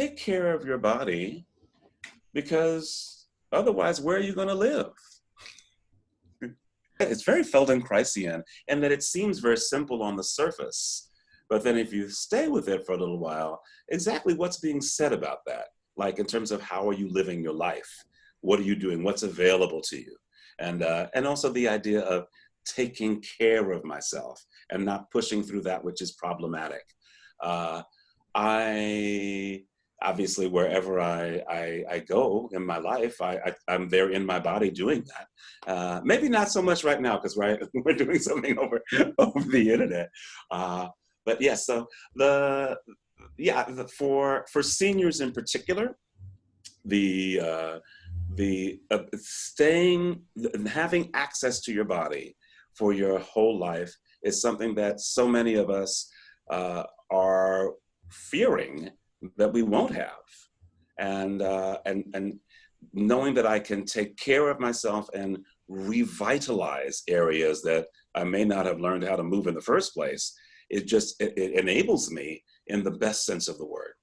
take care of your body because otherwise, where are you going to live? it's very Feldenkraisian and that it seems very simple on the surface. But then if you stay with it for a little while, exactly what's being said about that? Like in terms of how are you living your life? What are you doing? What's available to you? And, uh, and also the idea of taking care of myself and not pushing through that which is problematic. Uh, I obviously wherever I, I, I, go in my life, I, I, am there in my body doing that. Uh, maybe not so much right now because right, we're doing something over, over the internet. Uh, but yes, yeah, so the, yeah, the, for, for seniors in particular, the, uh, the uh, staying, having access to your body for your whole life is something that so many of us uh, are fearing that we won't have. And, uh, and, and knowing that I can take care of myself and revitalize areas that I may not have learned how to move in the first place, it just, it, it enables me in the best sense of the word.